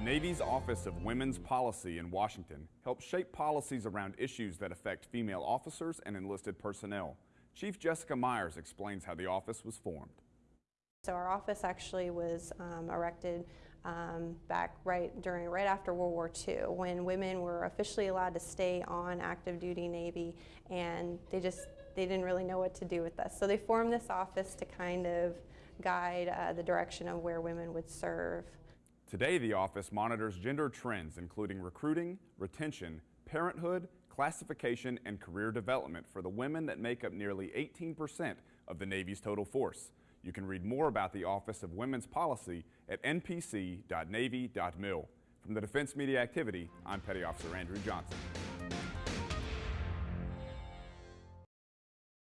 Navy's Office of Women's Policy in Washington helps shape policies around issues that affect female officers and enlisted personnel. Chief Jessica Myers explains how the office was formed. So our office actually was um, erected um, back right during right after World War II when women were officially allowed to stay on active duty Navy and they just they didn't really know what to do with us. So they formed this office to kind of guide uh, the direction of where women would serve. Today the office monitors gender trends including recruiting, retention, parenthood, classification, and career development for the women that make up nearly 18% of the Navy's total force. You can read more about the Office of Women's Policy at npc.navy.mil. From the Defense Media Activity, I'm Petty Officer Andrew Johnson.